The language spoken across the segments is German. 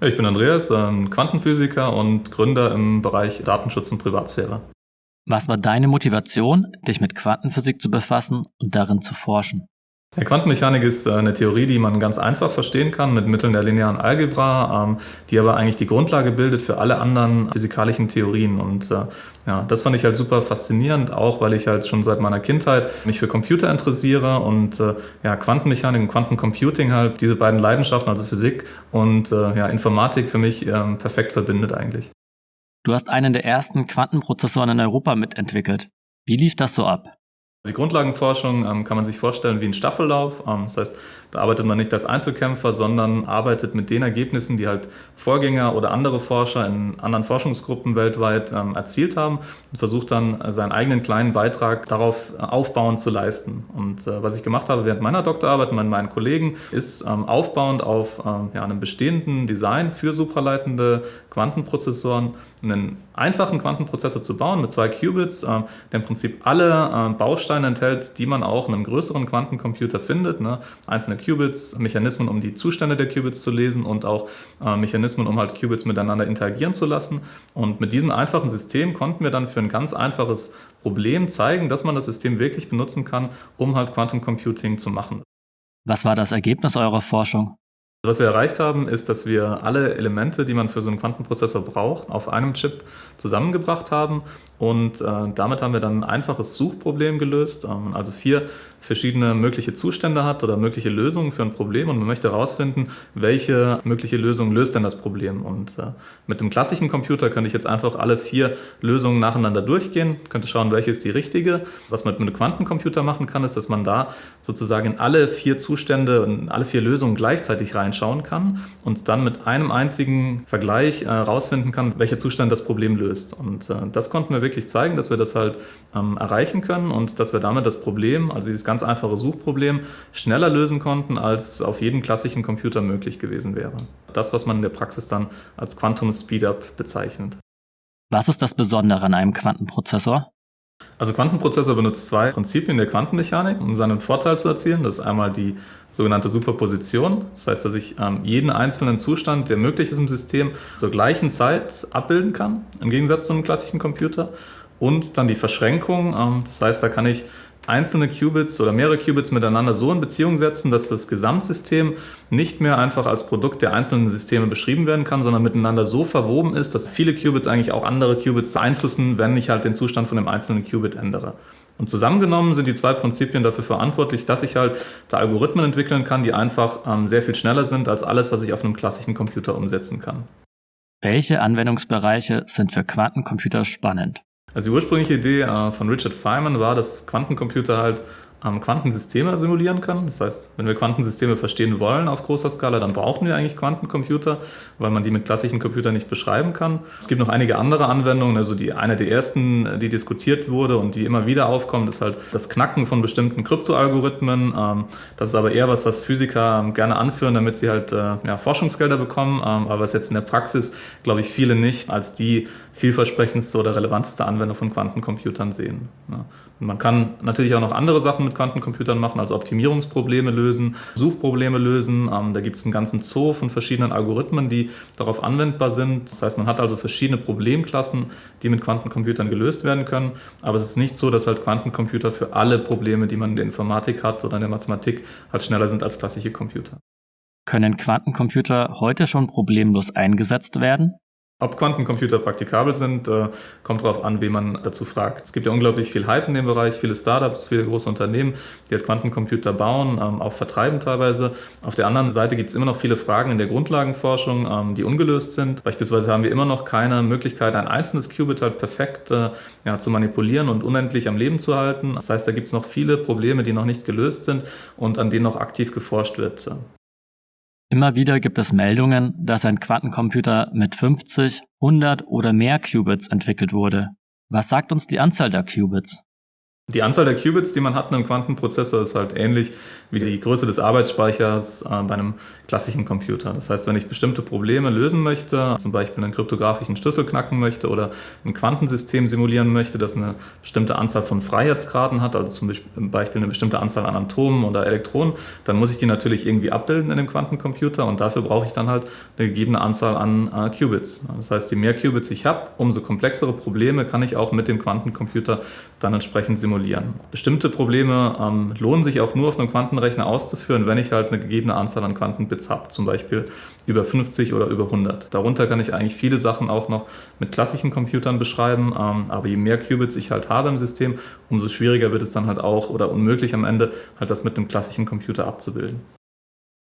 Ich bin Andreas, Quantenphysiker und Gründer im Bereich Datenschutz und Privatsphäre. Was war deine Motivation, dich mit Quantenphysik zu befassen und darin zu forschen? Ja, Quantenmechanik ist äh, eine Theorie, die man ganz einfach verstehen kann mit Mitteln der linearen Algebra, ähm, die aber eigentlich die Grundlage bildet für alle anderen physikalischen Theorien. Und äh, ja, das fand ich halt super faszinierend, auch weil ich halt schon seit meiner Kindheit mich für Computer interessiere und äh, ja, Quantenmechanik und Quantencomputing halt diese beiden Leidenschaften, also Physik und ja, Informatik für mich ähm, perfekt verbindet eigentlich. Du hast einen der ersten Quantenprozessoren in Europa mitentwickelt. Wie lief das so ab? Die Grundlagenforschung ähm, kann man sich vorstellen wie ein Staffellauf. Ähm, das heißt, da arbeitet man nicht als Einzelkämpfer, sondern arbeitet mit den Ergebnissen, die halt Vorgänger oder andere Forscher in anderen Forschungsgruppen weltweit ähm, erzielt haben und versucht dann äh, seinen eigenen kleinen Beitrag darauf äh, aufbauend zu leisten. Und äh, was ich gemacht habe während meiner Doktorarbeit mit meinen Kollegen, ist ähm, aufbauend auf ähm, ja, einem bestehenden Design für supraleitende Quantenprozessoren einen einfachen Quantenprozessor zu bauen mit zwei Qubits, der im Prinzip alle Bausteine enthält, die man auch in einem größeren Quantencomputer findet. Ne? Einzelne Qubits, Mechanismen, um die Zustände der Qubits zu lesen und auch äh, Mechanismen, um halt Qubits miteinander interagieren zu lassen. Und mit diesem einfachen System konnten wir dann für ein ganz einfaches Problem zeigen, dass man das System wirklich benutzen kann, um halt Quantum Computing zu machen. Was war das Ergebnis eurer Forschung? Was wir erreicht haben, ist, dass wir alle Elemente, die man für so einen Quantenprozessor braucht, auf einem Chip zusammengebracht haben und äh, damit haben wir dann ein einfaches Suchproblem gelöst, ähm, also vier verschiedene mögliche Zustände hat oder mögliche Lösungen für ein Problem und man möchte herausfinden, welche mögliche Lösung löst denn das Problem. Und äh, mit dem klassischen Computer könnte ich jetzt einfach alle vier Lösungen nacheinander durchgehen, könnte schauen, welche ist die richtige. Was man mit einem Quantencomputer machen kann, ist, dass man da sozusagen in alle vier Zustände und alle vier Lösungen gleichzeitig reinschauen kann und dann mit einem einzigen Vergleich herausfinden äh, kann, welcher Zustand das Problem löst. Und äh, das konnten wir wirklich zeigen, dass wir das halt ähm, erreichen können und dass wir damit das Problem, also dieses ganz einfache Suchproblem, schneller lösen konnten, als auf jedem klassischen Computer möglich gewesen wäre. Das, was man in der Praxis dann als Quantum Speedup bezeichnet. Was ist das Besondere an einem Quantenprozessor? Also Quantenprozessor benutzt zwei Prinzipien der Quantenmechanik, um seinen Vorteil zu erzielen. Das ist einmal die sogenannte Superposition. Das heißt, dass ich ähm, jeden einzelnen Zustand, der möglich ist im System, zur gleichen Zeit abbilden kann, im Gegensatz zu einem klassischen Computer. Und dann die Verschränkung. Ähm, das heißt, da kann ich einzelne Qubits oder mehrere Qubits miteinander so in Beziehung setzen, dass das Gesamtsystem nicht mehr einfach als Produkt der einzelnen Systeme beschrieben werden kann, sondern miteinander so verwoben ist, dass viele Qubits eigentlich auch andere Qubits beeinflussen, wenn ich halt den Zustand von dem einzelnen Qubit ändere. Und zusammengenommen sind die zwei Prinzipien dafür verantwortlich, dass ich halt da Algorithmen entwickeln kann, die einfach ähm, sehr viel schneller sind als alles, was ich auf einem klassischen Computer umsetzen kann. Welche Anwendungsbereiche sind für Quantencomputer spannend? Also die ursprüngliche Idee äh, von Richard Feynman war, dass Quantencomputer halt Quantensysteme simulieren können. Das heißt, wenn wir Quantensysteme verstehen wollen auf großer Skala, dann brauchen wir eigentlich Quantencomputer, weil man die mit klassischen Computern nicht beschreiben kann. Es gibt noch einige andere Anwendungen. Also die eine der ersten, die diskutiert wurde und die immer wieder aufkommt, ist halt das Knacken von bestimmten Kryptoalgorithmen. Ähm, das ist aber eher was, was Physiker ähm, gerne anführen, damit sie halt äh, ja, Forschungsgelder bekommen. Ähm, aber was jetzt in der Praxis, glaube ich, viele nicht als die vielversprechendste oder relevanteste Anwendung von Quantencomputern sehen. Ja. Man kann natürlich auch noch andere Sachen mit Quantencomputern machen, also Optimierungsprobleme lösen, Suchprobleme lösen. Ähm, da gibt es einen ganzen Zoo von verschiedenen Algorithmen, die darauf anwendbar sind. Das heißt, man hat also verschiedene Problemklassen, die mit Quantencomputern gelöst werden können. Aber es ist nicht so, dass halt Quantencomputer für alle Probleme, die man in der Informatik hat oder in der Mathematik, halt schneller sind als klassische Computer. Können Quantencomputer heute schon problemlos eingesetzt werden? Ob Quantencomputer praktikabel sind, äh, kommt darauf an, wen man dazu fragt. Es gibt ja unglaublich viel Hype in dem Bereich, viele Startups, viele große Unternehmen, die halt Quantencomputer bauen, ähm, auch vertreiben teilweise. Auf der anderen Seite gibt es immer noch viele Fragen in der Grundlagenforschung, ähm, die ungelöst sind. Beispielsweise haben wir immer noch keine Möglichkeit, ein einzelnes Qubit halt perfekt äh, ja, zu manipulieren und unendlich am Leben zu halten. Das heißt, da gibt es noch viele Probleme, die noch nicht gelöst sind und an denen noch aktiv geforscht wird. Immer wieder gibt es Meldungen, dass ein Quantencomputer mit 50, 100 oder mehr Qubits entwickelt wurde. Was sagt uns die Anzahl der Qubits? Die Anzahl der Qubits, die man hat in einem Quantenprozessor, ist halt ähnlich wie die Größe des Arbeitsspeichers äh, bei einem klassischen Computer. Das heißt, wenn ich bestimmte Probleme lösen möchte, zum Beispiel einen kryptografischen Schlüssel knacken möchte oder ein Quantensystem simulieren möchte, das eine bestimmte Anzahl von Freiheitsgraden hat, also zum Beispiel eine bestimmte Anzahl an Atomen oder Elektronen, dann muss ich die natürlich irgendwie abbilden in dem Quantencomputer und dafür brauche ich dann halt eine gegebene Anzahl an äh, Qubits. Das heißt, je mehr Qubits ich habe, umso komplexere Probleme kann ich auch mit dem Quantencomputer dann entsprechend simulieren simulieren. Bestimmte Probleme ähm, lohnen sich auch nur auf einem Quantenrechner auszuführen, wenn ich halt eine gegebene Anzahl an Quantenbits habe, zum Beispiel über 50 oder über 100. Darunter kann ich eigentlich viele Sachen auch noch mit klassischen Computern beschreiben, ähm, aber je mehr Qubits ich halt habe im System, umso schwieriger wird es dann halt auch oder unmöglich am Ende halt das mit einem klassischen Computer abzubilden.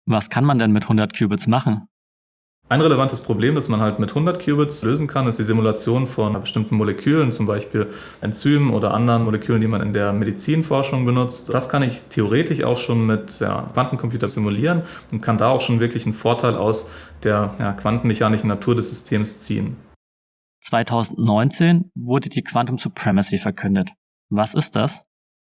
Was kann man denn mit 100 Qubits machen? Ein relevantes Problem, das man halt mit 100 Qubits lösen kann, ist die Simulation von bestimmten Molekülen, zum Beispiel Enzymen oder anderen Molekülen, die man in der Medizinforschung benutzt. Das kann ich theoretisch auch schon mit ja, Quantencomputer simulieren und kann da auch schon wirklich einen Vorteil aus der ja, quantenmechanischen Natur des Systems ziehen. 2019 wurde die Quantum Supremacy verkündet. Was ist das?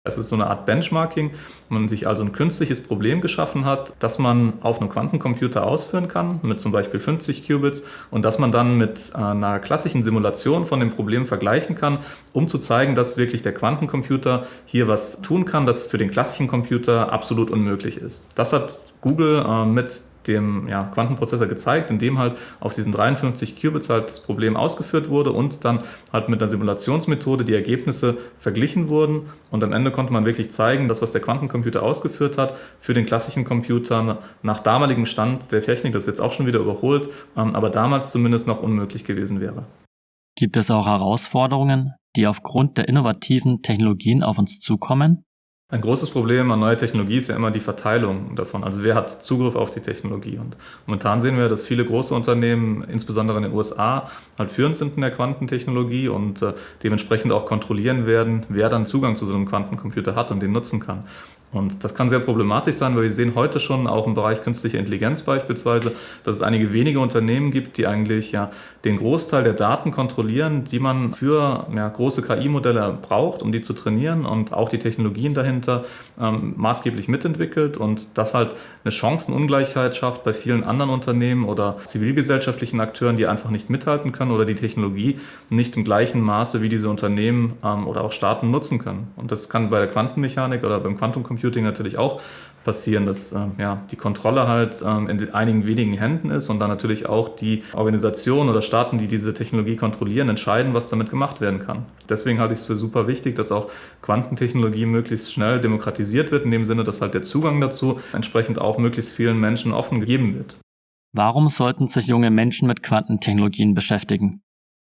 Es ist so eine Art Benchmarking, wo man sich also ein künstliches Problem geschaffen hat, das man auf einem Quantencomputer ausführen kann, mit zum Beispiel 50 Qubits, und das man dann mit einer klassischen Simulation von dem Problem vergleichen kann, um zu zeigen, dass wirklich der Quantencomputer hier was tun kann, das für den klassischen Computer absolut unmöglich ist. Das hat Google äh, mit dem ja, Quantenprozessor gezeigt, in dem halt auf diesen 53 Qubits halt das Problem ausgeführt wurde und dann halt mit einer Simulationsmethode die Ergebnisse verglichen wurden und am Ende konnte man wirklich zeigen, dass was der Quantencomputer ausgeführt hat, für den klassischen Computer nach damaligem Stand der Technik, das ist jetzt auch schon wieder überholt, ähm, aber damals zumindest noch unmöglich gewesen wäre. Gibt es auch Herausforderungen, die aufgrund der innovativen Technologien auf uns zukommen? Ein großes Problem an neuer Technologie ist ja immer die Verteilung davon. Also wer hat Zugriff auf die Technologie? Und momentan sehen wir, dass viele große Unternehmen, insbesondere in den USA, halt führend sind in der Quantentechnologie und äh, dementsprechend auch kontrollieren werden, wer dann Zugang zu so einem Quantencomputer hat und den nutzen kann. Und das kann sehr problematisch sein, weil wir sehen heute schon auch im Bereich künstliche Intelligenz beispielsweise, dass es einige wenige Unternehmen gibt, die eigentlich ja den Großteil der Daten kontrollieren, die man für ja, große KI-Modelle braucht, um die zu trainieren und auch die Technologien dahinter ähm, maßgeblich mitentwickelt und das halt eine Chancenungleichheit schafft bei vielen anderen Unternehmen oder zivilgesellschaftlichen Akteuren, die einfach nicht mithalten können oder die Technologie nicht im gleichen Maße wie diese Unternehmen ähm, oder auch Staaten nutzen können. Und das kann bei der Quantenmechanik oder beim Quantencomputing Computing natürlich auch passieren, dass ähm, ja, die Kontrolle halt ähm, in einigen wenigen Händen ist und dann natürlich auch die Organisationen oder Staaten, die diese Technologie kontrollieren, entscheiden, was damit gemacht werden kann. Deswegen halte ich es für super wichtig, dass auch Quantentechnologie möglichst schnell demokratisiert wird, in dem Sinne, dass halt der Zugang dazu entsprechend auch möglichst vielen Menschen offen gegeben wird. Warum sollten sich junge Menschen mit Quantentechnologien beschäftigen?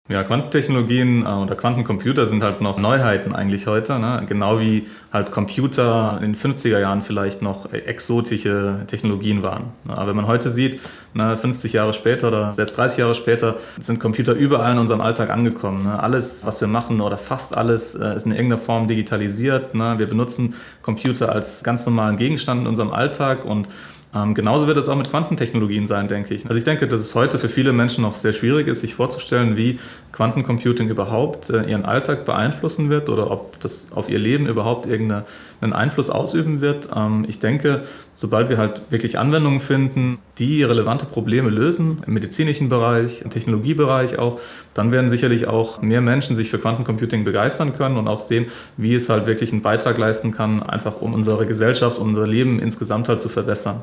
Ja, Quantentechnologien äh, oder Quantencomputer sind halt noch Neuheiten eigentlich heute. Ne? Genau wie halt Computer in den 50er Jahren vielleicht noch exotische Technologien waren. Ne? Aber wenn man heute sieht, ne, 50 Jahre später oder selbst 30 Jahre später sind Computer überall in unserem Alltag angekommen. Ne? Alles, was wir machen oder fast alles, äh, ist in irgendeiner Form digitalisiert. Ne? Wir benutzen Computer als ganz normalen Gegenstand in unserem Alltag und ähm, genauso wird es auch mit Quantentechnologien sein, denke ich. Also ich denke, dass es heute für viele Menschen noch sehr schwierig ist, sich vorzustellen, wie Quantencomputing überhaupt äh, ihren Alltag beeinflussen wird oder ob das auf ihr Leben überhaupt irgendeinen Einfluss ausüben wird. Ähm, ich denke, sobald wir halt wirklich Anwendungen finden, die relevante Probleme lösen, im medizinischen Bereich, im Technologiebereich auch, dann werden sicherlich auch mehr Menschen sich für Quantencomputing begeistern können und auch sehen, wie es halt wirklich einen Beitrag leisten kann, einfach um unsere Gesellschaft, unser Leben insgesamt halt zu verbessern.